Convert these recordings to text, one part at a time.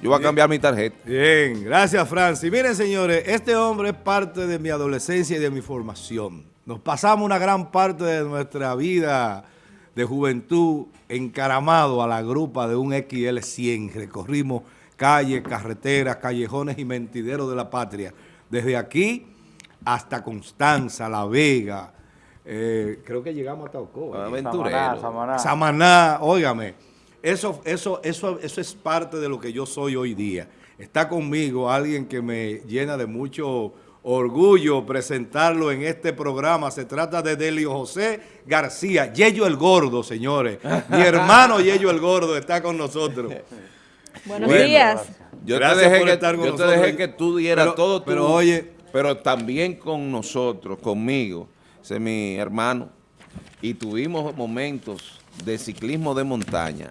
Yo voy a cambiar mi tarjeta. Bien, gracias Francis. Miren señores, este hombre es parte de mi adolescencia y de mi formación. Nos pasamos una gran parte de nuestra vida de juventud encaramado a la grupa de un XL100. Recorrimos calles, carreteras, callejones y mentideros de la patria. Desde aquí hasta Constanza, La Vega, eh, creo que llegamos hasta Ocoa. Aventurero. Samaná, Samaná, óigame. Eso, eso, eso, eso es parte de lo que yo soy hoy día. Está conmigo alguien que me llena de mucho orgullo presentarlo en este programa. Se trata de Delio José García, Yello el Gordo, señores. Mi hermano Yello el Gordo está con nosotros. Buenos días. Yo Gracias te dejé, por que, estar con yo te nosotros. dejé que tú dieras Pero- todo tu- pero oye- pero también con nosotros, conmigo, ese es mi hermano, y tuvimos momentos de ciclismo de montaña,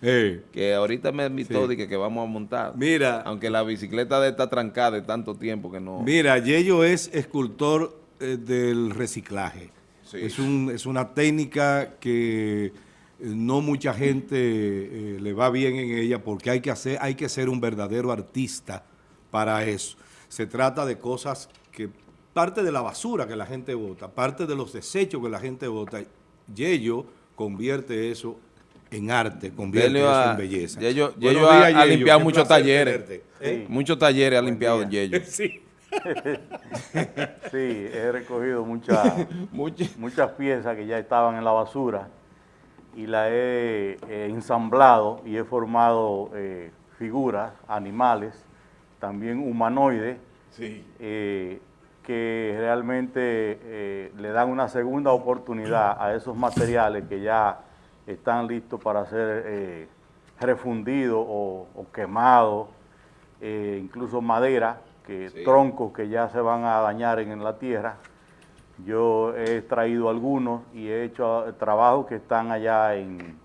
que ahorita me invitó Sí. de que, que vamos a montar. Mira. Aunque la bicicleta de esta trancada de tanto tiempo que no... Mira, Yello es escultor eh, del reciclaje. Sí. Es, un- es una técnica que eh, no mucha gente eh, le va bien en ella porque hay que, hacer, hay que ser un verdadero artista para eso. Se trata de cosas que, parte de la basura que la gente bota, parte de los desechos que la gente bota, Yello convierte eso en arte, convierte Delio eso ha- en belleza. Yello- Yello ha- días, ha Yello. limpiado muchos talleres. tenerte. ¿Eh? Muchos talleres ha limpiado en Yello. Sí. Sí, he recogido muchas muchas piezas que ya estaban en la basura y las he eh, ensamblado y he formado eh, figuras, animales, también humanoides, Sí. eh, que realmente eh, le dan una segunda oportunidad a esos materiales que ya están listos para ser eh, refundidos o, o quemados, eh, incluso madera, que Sí. troncos que ya se van a dañar en, en la tierra. Yo he traído algunos y he hecho trabajos que están allá en,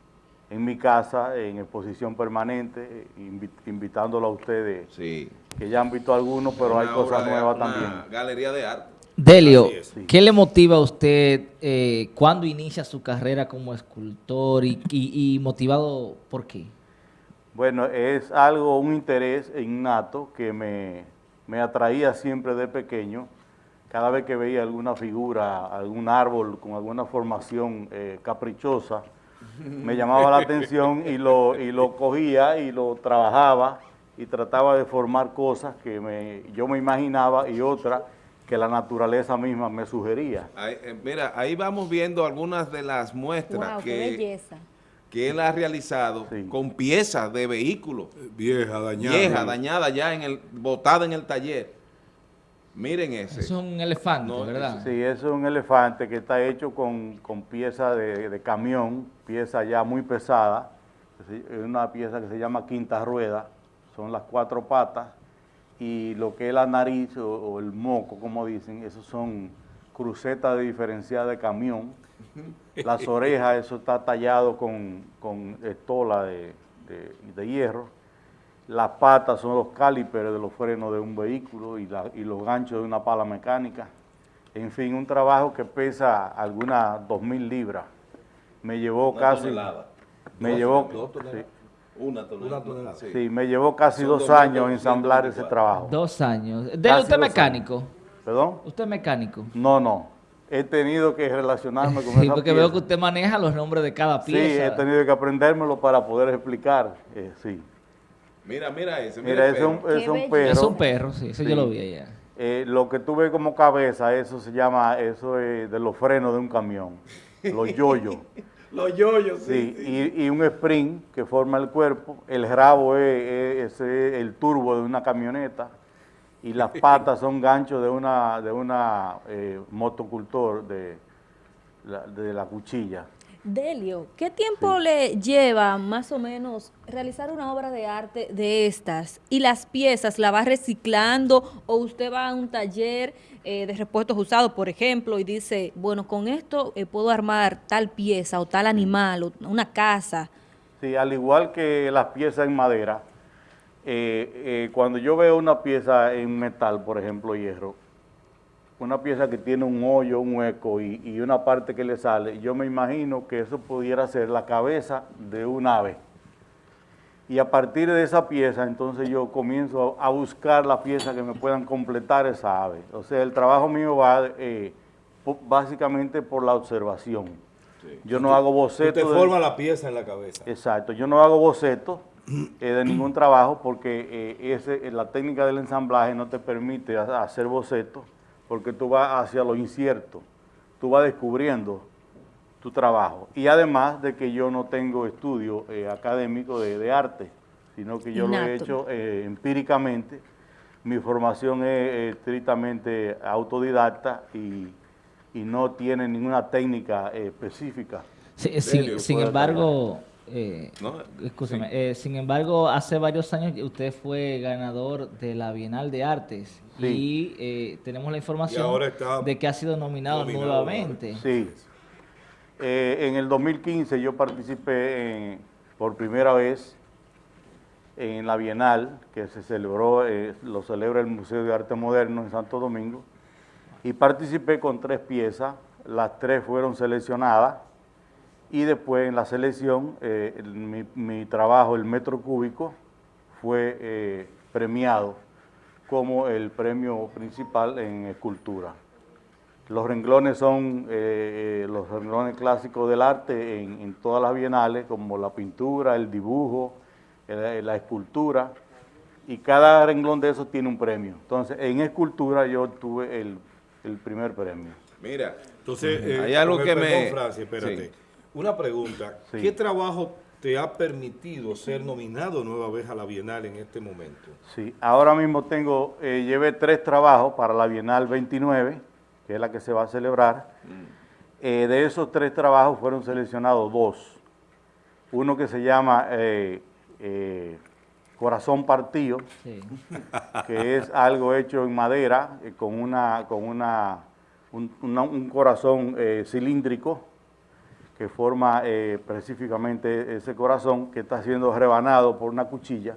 en mi casa, en exposición permanente, eh, invi- invitándolo a ustedes Sí. que ya han visto algunos, pero hay cosas de- nuevas una también. galería de arte. Delio. ¿qué le motiva a usted eh, cuando inicia su carrera como escultor y, y- y motivado por qué? Bueno, es algo, un interés innato que me, me atraía siempre de pequeño. Cada vez que veía alguna figura, algún árbol con alguna formación eh, caprichosa, me llamaba la atención y lo, y lo cogía y lo trabajaba y trataba de formar cosas que me, yo me imaginaba y otras que la naturaleza misma me sugería. Ahí, eh, mira, ahí vamos viendo algunas de las muestras Wow, que, que él ha realizado Sí. con piezas de vehículos, Vieja, dañada. viejas, dañadas ya, en el, botadas en el taller. Miren ese. Eso es un elefante, No, ¿verdad? Sí, es un elefante que está hecho con, con pieza de, de camión, pieza ya muy pesada. Es una pieza que se llama quinta rueda, son las cuatro patas, y lo que es la nariz o, o el moco, como dicen, esos son crucetas de diferenciada de camión. Las orejas, eso está tallado con, con estola de, de- de hierro. Las patas son los calíperes de los frenos de un vehículo y, la- y los ganchos de una pala mecánica. En fin, un trabajo que pesa algunas 2.000 libras. Me llevó Una casi... tonelada. Me Dos- llevó... dos toneladas. sí, Una tonelada. Una tonelada. Sí. sí, me llevó casi Son dos 2.224. años ensamblar ese trabajo. Dos años. Casi ¿usted mecánico? ¿Perdón? ¿Usted es mecánico? No, no. He tenido que relacionarme con Sí, esa porque veo que usted maneja los nombres de cada Sí, pieza. he tenido que aprendérmelo para poder explicar. eh, sí. Mira, mira ese. Mira, el es un, perro. es un perro. Es un perro, sí, eso Sí. yo lo vi allá. Eh, lo que tú ves como cabeza, eso se llama, eso es de los frenos de un camión, los yoyos. Los yoyos, Sí, y, y un sprint que forma el cuerpo, el rabo es, es- ese es el turbo de una camioneta y las patas son ganchos de una, de una eh, motocultor de la, de la cuchilla. Delio, ¿qué tiempo le lleva más o menos realizar una obra de arte de estas? ¿Y las piezas la va reciclando o usted va a un taller eh, de repuestos usados, por ejemplo, y dice, bueno, con esto eh, puedo armar tal pieza o tal animal o una casa? Sí, al igual que las piezas en madera, eh, eh, cuando yo veo una pieza en metal, por ejemplo, hierro, una pieza que tiene un hoyo, un hueco y, y una parte que le sale, yo me imagino que eso pudiera ser la cabeza de un ave. Y a partir de esa pieza, entonces yo comienzo a, buscar las piezas que me puedan completar esa ave. O sea, el trabajo mío va eh, básicamente por la observación. Yo no hago Tú bocetos. te de- forma la pieza en la cabeza. Exacto, yo no hago bocetos eh, de ningún trabajo porque eh, ese, la técnica del ensamblaje no te permite ha- hacer bocetos porque tú vas hacia lo incierto, tú vas descubriendo tu trabajo. Y además de que yo no tengo estudio eh, académico de, de arte, sino que yo lo he hecho eh, empíricamente. Mi formación es eh, estrictamente autodidacta y, y no tiene ninguna técnica eh, específica. Sí, sin, embargo, eh, No, escúchame, eh, sin embargo, hace varios años usted fue ganador de la Bienal de Artes Sí. y eh, tenemos la información de que ha sido nominado, nominado nuevamente. Sí. Eh, en el 2015 yo participé en- por primera vez en la Bienal, que se celebró, eh, lo celebra el Museo de Arte Moderno en Santo Domingo, y participé con tres piezas, las tres fueron seleccionadas, y después en la selección, eh, el- mi, mi trabajo, el metro cúbico, fue eh, premiado como el premio principal en escultura. Los renglones son eh, los renglones clásicos del arte en, en todas las bienales, como la pintura, el dibujo, el- la escultura, y cada renglón de esos tiene un premio. Entonces, en escultura yo obtuve el, el primer premio. Mira, Entonces, eh, Hay algo que me- Francis, espérate. Sí. Una pregunta. Sí. ¿Qué trabajo te ha permitido ser nominado nueva vez a la Bienal en este momento? Sí, ahora mismo tengo, eh, llevé tres trabajos para la Bienal 29, que es la que se va a celebrar. Eh, de esos tres trabajos fueron seleccionados dos. Uno que se llama eh, eh, Corazón Partido, Sí. que es algo hecho en madera eh, con una con una un, una- un corazón eh, cilíndrico que forma eh, específicamente ese corazón que está siendo rebanado por una cuchilla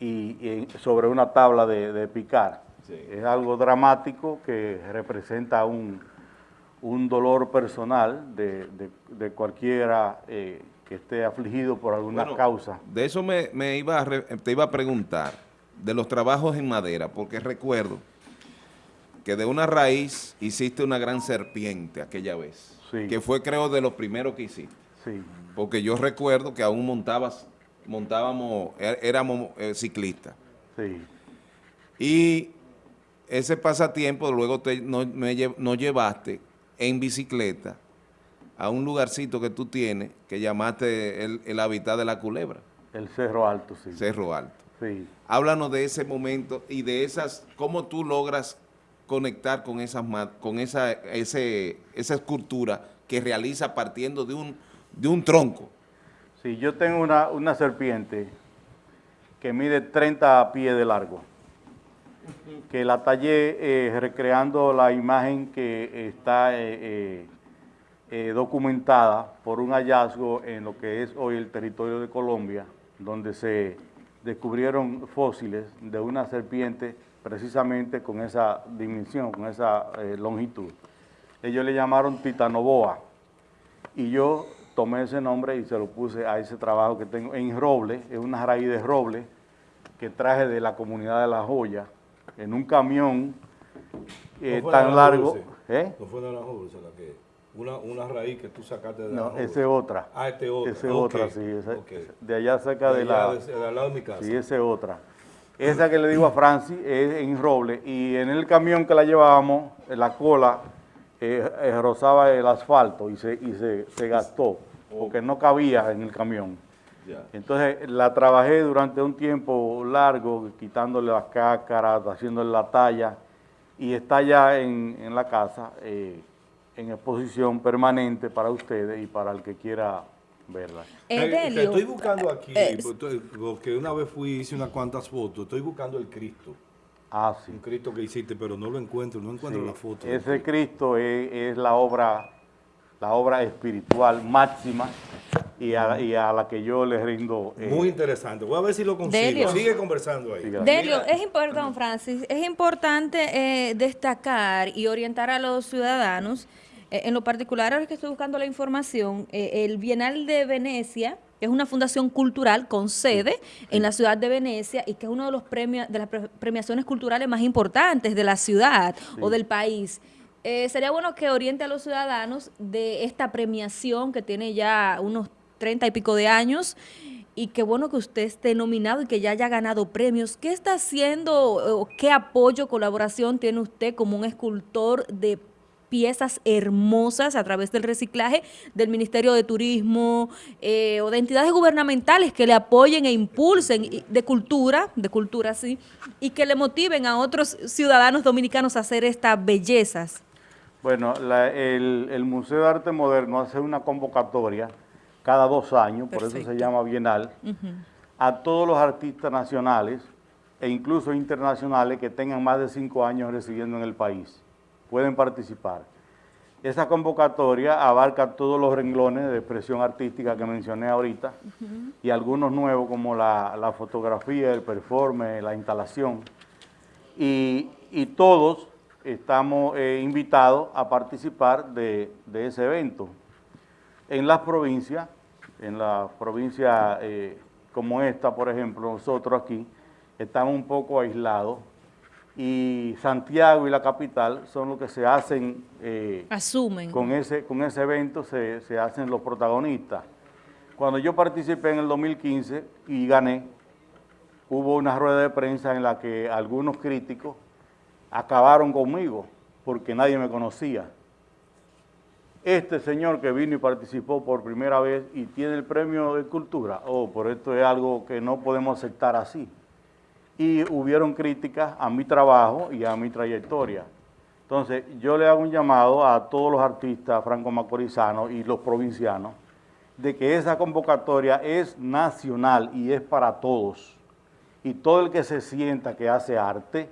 y, y sobre una tabla de, de picar. Sí. Es algo dramático que representa un, un dolor personal de, de- de cualquiera eh, que esté afligido por alguna Bueno, causa. De eso me, me iba a re- te iba a preguntar, de los trabajos en madera, porque recuerdo que de una raíz hiciste una gran serpiente aquella vez, Sí. que fue creo de los primeros que hiciste, Sí. porque yo recuerdo que aún montabas, montábamos, é- éramos eh, ciclistas, Sí. y ese pasatiempo luego te, no, me nos llevaste en bicicleta a un lugarcito que tú tienes que llamaste el, el hábitat de la culebra, El Cerro Alto, sí. Cerro Alto. Sí. Háblanos de ese momento y de esas, cómo tú logras conectar con esas con esa, ese, esa escultura que realiza partiendo de un, de un tronco. Sí, yo tengo una, una serpiente que mide 30 pies de largo, que la tallé eh, recreando la imagen que está eh, eh, eh, documentada por un hallazgo en lo que es hoy el territorio de Colombia, donde se descubrieron fósiles de una serpiente precisamente con esa dimensión, con esa eh, longitud. Ellos le llamaron titanoboa y yo tomé ese nombre y se lo puse a ese trabajo que tengo en roble, es una raíz de roble que traje de la comunidad de La Joya en un camión eh, ¿No tan largo. Dulce? ¿eh? No fue Naranjo Dulce la que... Una, una raíz que tú sacaste de No, Naranjo esa es otra. Ah, este otra. Esa es otra, sí. esa-. De allá cerca de allá la... de- de al lado de mi casa. Sí, esa es otra. Esa que le digo a Francis es en roble y en el camión que la llevábamos, la cola eh, eh, rozaba el asfalto y se, y se, se gastó porque no cabía en el camión. Entonces la trabajé durante un tiempo largo, quitándole las cáscaras, haciéndole la talla y está ya en, en la casa eh, en exposición permanente para ustedes y para el que quiera verla. Eh, Eh, Delio, estoy buscando aquí, eh, estoy- porque una vez fui hice unas cuantas fotos, estoy buscando el Cristo, Ah, sí. un Cristo que hiciste, pero no lo encuentro, no encuentro Sí, la foto. Ese Cristo es, es la obra la obra espiritual máxima y a, y a la que yo le rindo. eh, Muy interesante. Voy a ver si lo consigo. Delio. Sigue conversando ahí. Delio, es importante, Francis, es importante eh, destacar y orientar a los ciudadanos, eh, en lo particular ahora que estoy buscando la información, eh, el Bienal de Venecia que es una fundación cultural con sede en la ciudad de Venecia y que es uno de los premios de las pre- premiaciones culturales más importantes de la ciudad o del país. Eh, sería bueno que oriente a los ciudadanos de esta premiación que tiene ya unos treinta y pico de años y qué bueno que usted esté nominado y que ya haya ganado premios. ¿Qué está haciendo o qué apoyo, colaboración tiene usted como un escultor de piezas hermosas a través del reciclaje del Ministerio de Turismo eh, o de entidades gubernamentales que le apoyen e impulsen de cultura, de cultura sí, y que le motiven a otros ciudadanos dominicanos a hacer estas bellezas? Bueno, la- el, el Museo de Arte Moderno hace una convocatoria cada dos años, por eso se llama Bienal, a todos los artistas nacionales e incluso internacionales que tengan más de cinco años residiendo en el país. Pueden participar. Esa convocatoria abarca todos los renglones de expresión artística que mencioné ahorita y algunos nuevos como la, la fotografía, el performance, la instalación y, y todos estamos eh, invitados a participar de, de ese evento. En las provincias, en las provincias eh, como esta, por ejemplo, nosotros aquí estamos un poco aislados y Santiago y la capital son los que se hacen eh, Asumen. con ese, con ese evento se, se hacen los protagonistas. Cuando yo participé en el 2015 y gané, hubo una rueda de prensa en la que algunos críticos acabaron conmigo porque nadie me conocía. Este señor que vino y participó por primera vez y tiene el premio de cultura, oh, por esto es algo que no podemos aceptar así. Y hubieron críticas a mi trabajo y a mi trayectoria. Entonces, yo le hago un llamado a todos los artistas franco-macorizanos y los provincianos de que esa convocatoria es nacional y es para todos. Y todo el que se sienta que hace arte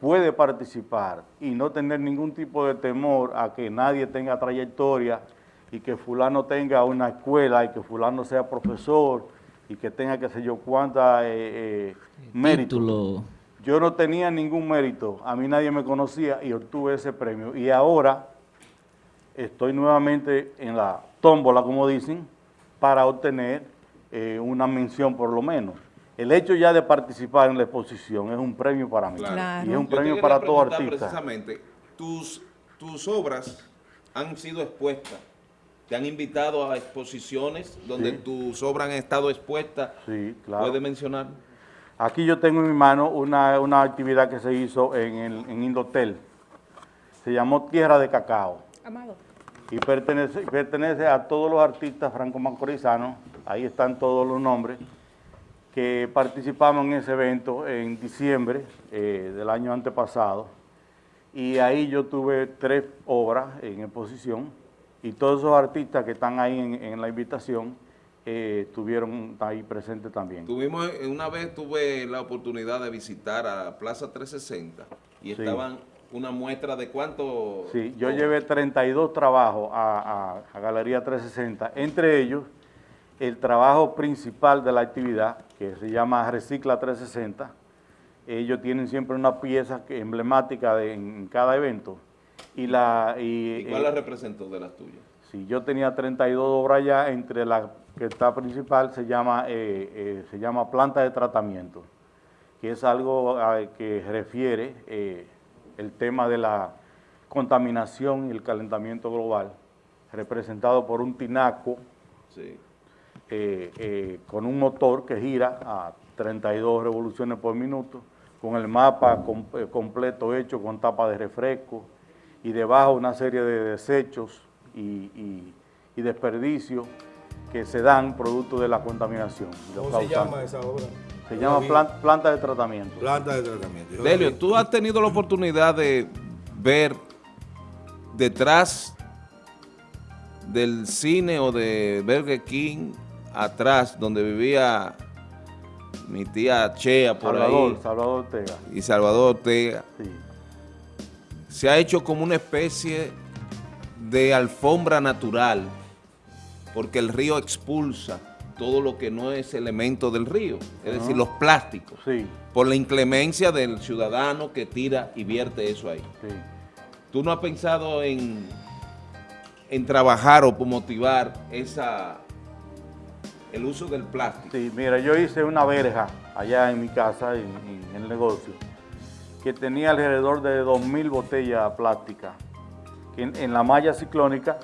puede participar y no tener ningún tipo de temor a que nadie tenga trayectoria y que fulano tenga una escuela y que fulano sea profesor y que tenga qué sé yo cuánta eh, eh, mérito. Título. Yo no tenía ningún mérito, a mí nadie me conocía y obtuve ese premio. Y ahora estoy nuevamente en la tómbola, como dicen, para obtener eh, una mención por lo menos. El hecho ya de participar en la exposición es un premio para mí. Claro. Y es un Yo premio para todo artista. Precisamente, tus, tus obras han sido expuestas. ¿Te han invitado a exposiciones donde Sí. tus obras han estado expuestas? Sí, claro. ¿Puede mencionar? Aquí yo tengo en mi mano una, una actividad que se hizo en, el, en Indotel. Se llamó Tierra de Cacao. Amado. y pertenece, pertenece a todos los artistas franco-macorizanos, ahí están todos los nombres, que participamos en ese evento en diciembre eh, del año antepasado, y ahí yo tuve tres obras en exposición, y todos esos artistas que están ahí en, en la invitación eh, estuvieron ahí presentes también. Tuvimos, eh, una vez tuve la oportunidad de visitar a Plaza 360 y Sí. estaban una muestra de cuánto... Sí, yo llevé 32 trabajos a, a- a Galería 360, entre ellos el trabajo principal de la actividad, que se llama Recicla 360. Ellos tienen siempre una pieza emblemática de, en cada evento. Y, la, y, ¿Y cuál eh, la representó de las tuyas? Sí, yo tenía 32 obras ya, entre la que está principal se llama, eh, eh, se llama planta de tratamiento, que es algo a- que refiere eh, el tema de la contaminación y el calentamiento global, representado por un tinaco Sí. eh, eh, con un motor que gira a 32 revoluciones por minuto, con el mapa com- eh, completo hecho con tapa de refresco y debajo una serie de desechos y, y- y desperdicios que se dan producto de la contaminación. ¿Cómo se llama esa obra? Se llama plan- planta de tratamiento. Planta de tratamiento. Delio, tú has tenido la oportunidad de ver detrás del cine o de Burger King, atrás, donde vivía mi tía Chea por Salvador, ahí, Salvador Ortega. y Salvador Ortega, Sí. Se ha hecho como una especie de alfombra natural, porque el río expulsa todo lo que no es elemento del río, es decir, los plásticos, Sí, por la inclemencia del ciudadano que tira y vierte eso ahí. sí. ¿Tú no has pensado en, en trabajar o motivar esa, el uso del plástico. Sí, mira, yo hice una verja allá en mi casa, en, en el negocio, que tenía alrededor de 2.000 botellas plásticas. En, en la malla ciclónica,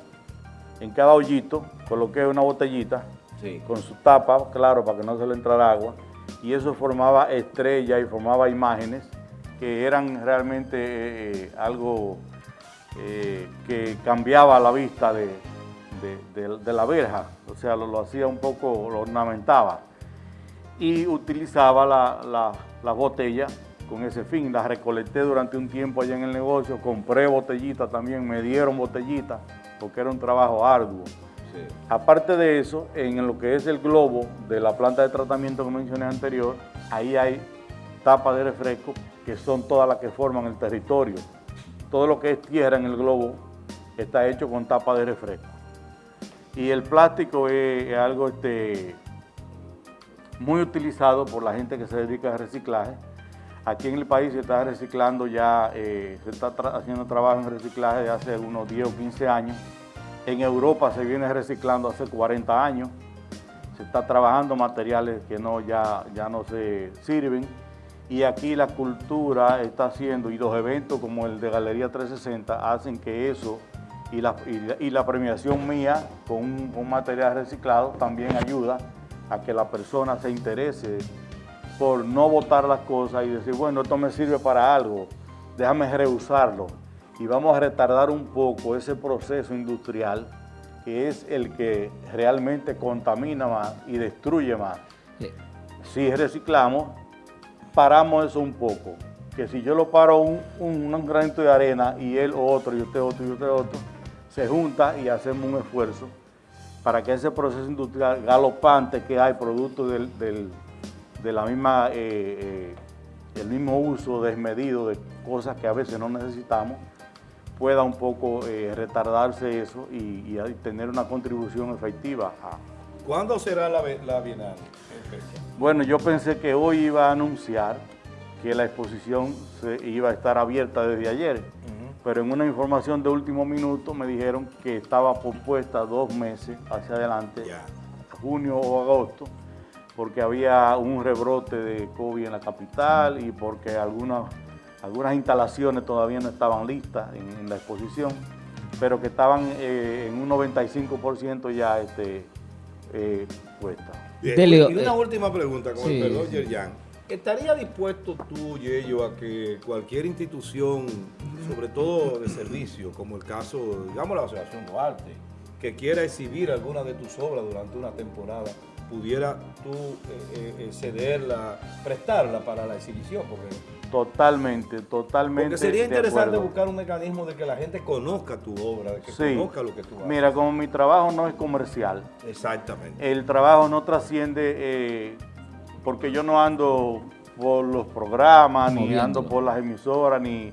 en cada hoyito, coloqué una botellita Sí. con su tapa, claro, para que no se le entrara agua, y eso formaba estrellas y formaba imágenes que eran realmente eh, eh, algo eh, que cambiaba la vista de, de- de- de la verja, o sea, lo, lo hacía un poco, lo ornamentaba, y utilizaba la, la, la botella con ese fin, las recolecté durante un tiempo allá en el negocio, compré botellitas también, me dieron botellitas, porque era un trabajo arduo. Sí. Aparte de eso, en lo que es el globo de la planta de tratamiento que mencioné anterior, ahí hay tapas de refresco que son todas las que forman el territorio. Todo lo que es tierra en el globo está hecho con tapas de refresco. Y el plástico es, es algo este, muy utilizado por la gente que se dedica al reciclaje. Aquí en el país se está reciclando ya, eh, se está haciendo trabajo en reciclaje de hace unos 10 o 15 años. En Europa se viene reciclando hace 40 años. Se está trabajando materiales que no, ya, ya no se sirven. Y aquí la cultura está haciendo, y los eventos como el de Galería 360 hacen que eso y la, y la- y la premiación mía con un, un material reciclado también ayuda a que la persona se interese por no botar las cosas y decir, bueno, esto me sirve para algo, déjame reusarlo. Y vamos a retardar un poco ese proceso industrial que es el que realmente contamina más y destruye más. Si reciclamos, paramos eso un poco. Que si yo lo paro un, un, un granito de arena y él otro y usted otro y usted otro, se junta y hacemos un esfuerzo para que ese proceso industrial galopante que hay producto del, del- de la misma, eh, eh, el mismo uso desmedido de cosas que a veces no necesitamos, pueda un poco eh, retardarse eso y, tener una contribución efectiva a, ¿Cuándo será la, la Bienal? bueno, yo pensé que hoy iba a anunciar que la exposición se iba a estar abierta desde ayer, pero en una información de último minuto me dijeron que estaba propuesta dos meses hacia adelante, junio o agosto, porque había un rebrote de COVID en la capital y porque algunas, algunas instalaciones todavía no estaban listas en, en la exposición, pero que estaban eh, en un 95% ya este, eh, puestas. Y una eh, última pregunta con sí. el perdón, Yerjan. ¿Estaría dispuesto tú, Yello, a que cualquier institución, sobre todo de servicio, como el caso, digamos, la Asociación Duarte, que quiera exhibir alguna de tus obras durante una temporada, pudiera tú eh, eh, eh, cederla, prestarla para la exhibición? Porque, Totalmente, totalmente. porque sería interesante buscar un mecanismo de que la gente conozca tu obra, de que Sí. conozca lo que tú haces. Mira, como mi trabajo no es comercial, Exactamente. el trabajo no trasciende eh, porque yo no ando por los programas, ni ando por las emisoras, ni,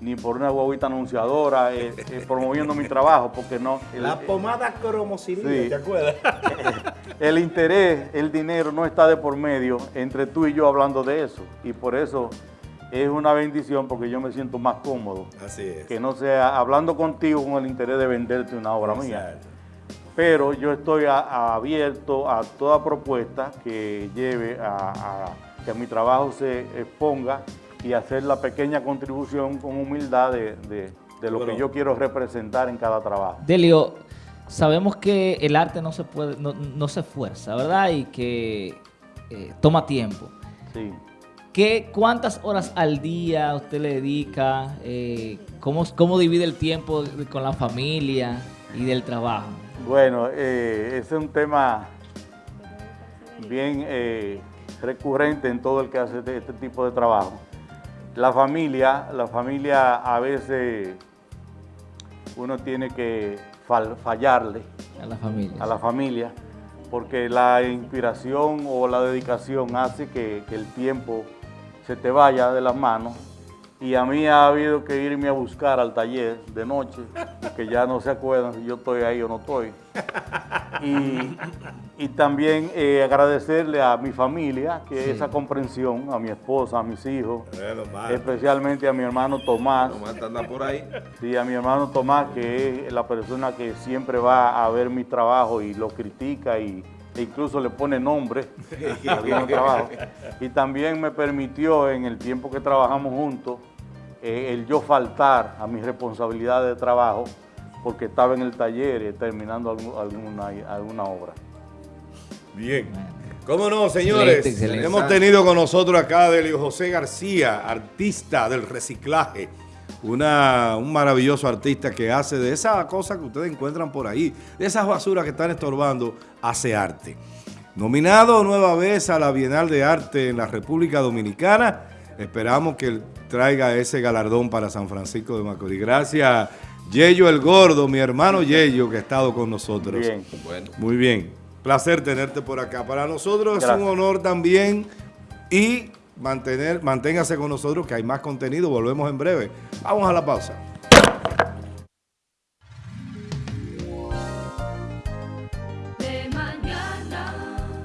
ni por una guaguita anunciadora, eh, eh, promoviendo mi trabajo, porque no. el- La pomada cromocilina, Sí. ¿te acuerdas? el interés, el dinero no está de por medio entre tú y yo hablando de eso. Y por eso es una bendición porque yo me siento más cómodo. Así es. Que no sea hablando contigo con el interés de venderte una obra mía. Exacto. Pero yo estoy a- a- abierto a toda propuesta que lleve a, a que mi trabajo se exponga y hacer la pequeña contribución con humildad de, de- de lo Bueno. que yo quiero representar en cada trabajo. Delio, sabemos que el arte no se puede, no, no se fuerza, ¿verdad? Y que eh, toma tiempo. Sí. ¿Qué, ¿Cuántas horas al día usted le dedica? Eh, ¿cómo, ¿Cómo divide el tiempo con la familia y del trabajo? Bueno, eh, ese es un tema bien eh, recurrente en todo el que hace este, este tipo de trabajo. La familia, la familia a veces uno tiene que fallarle A la familia. a la familia porque la inspiración o la dedicación hace que, que el tiempo se te vaya de las manos y a mí ha habido que irme a buscar al taller de noche que ya no se acuerdan si yo estoy ahí o no estoy y, y también eh, agradecerle a mi familia que Sí. esa comprensión a mi esposa a mis hijos Bueno, especialmente a mi hermano Tomás Tomás anda por ahí. Sí, a mi hermano Tomás, que es la persona que siempre va a ver mi trabajo y lo critica y, e incluso le pone nombre a algunos trabajos. Y también me permitió en el tiempo que trabajamos juntos eh, el yo faltar a mis responsabilidades de trabajo porque estaba en el taller y terminando algu- alguna, alguna obra. Bien. ¿Cómo no, señores? Excelente, excelente. Hemos tenido con nosotros acá a Delio José García, artista del reciclaje. Una, un maravilloso artista que hace de esas cosas que ustedes encuentran por ahí, de esas basuras que están estorbando, hace arte. Nominado nueva vez a la Bienal de Arte en la República Dominicana, esperamos que él traiga ese galardón para San Francisco de Macorís. Gracias, Yello el Gordo, mi hermano Yello, que ha estado con nosotros. Bien. Bueno, Muy bien. Placer tenerte por acá. Para nosotros es un honor también y mantener, manténgase con nosotros que hay más contenido. Volvemos en breve. Vamos a la pausa.